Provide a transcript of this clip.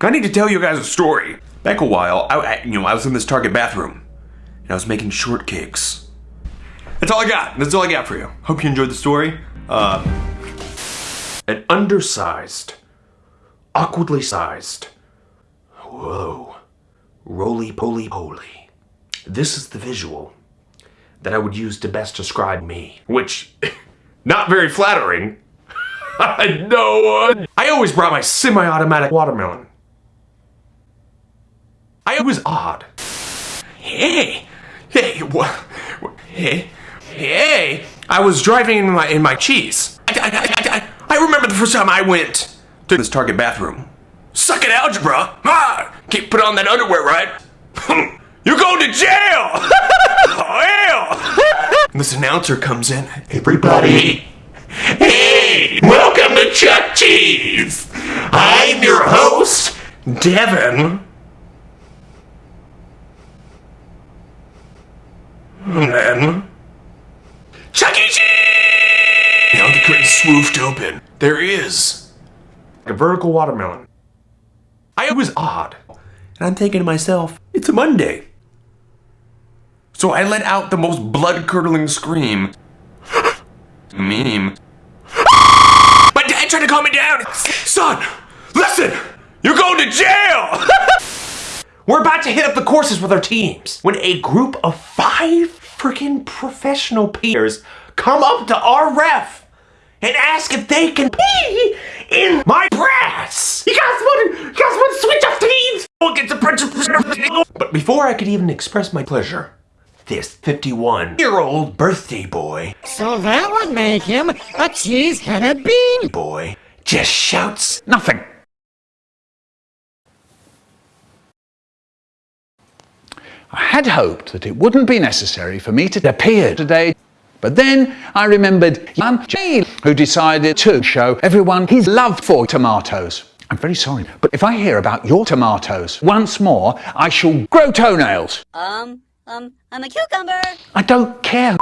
I need to tell you guys a story. Back a while, I, I- you know, I was in this Target bathroom, and I was making shortcakes. That's all I got. That's all I got for you. Hope you enjoyed the story. Uh, an undersized, awkwardly sized, whoa, roly poly poly. This is the visual that I would use to best describe me, which, not very flattering. no one. I always brought my semi-automatic watermelon. I was odd. Hey, hey, what? Hey, hey! I was driving in my in my cheese. I, I, I, I, I remember the first time I went to this Target bathroom. Suck it, algebra! Ah, can't put on that underwear, right? You're going to jail! oh, hell! this announcer comes in. Everybody, hey, welcome to Chuck Cheese. I'm your host, Devin. Then Chuck E. Cheese! Now the curtain swooped open. There is a vertical watermelon. I was odd. And I'm thinking to myself, it's a Monday. So I let out the most blood-curdling scream. Meme. My dad tried to calm me down. Son, listen, you're going to jail. We're about to hit up the courses with our teams when a group of five freaking professional peers come up to our ref and ask if they can pee in my brass. You guys want to, you guys want to switch up teams? We'll get the principal. But before I could even express my pleasure, this 51-year-old birthday boy, So that would make him a cheese-headed bean. boy, just shouts nothing. I had hoped that it wouldn't be necessary for me to appear today. But then I remembered Jane, who decided to show everyone his love for tomatoes. I'm very sorry, but if I hear about your tomatoes once more, I shall grow toenails. Um, um, I'm a cucumber. I don't care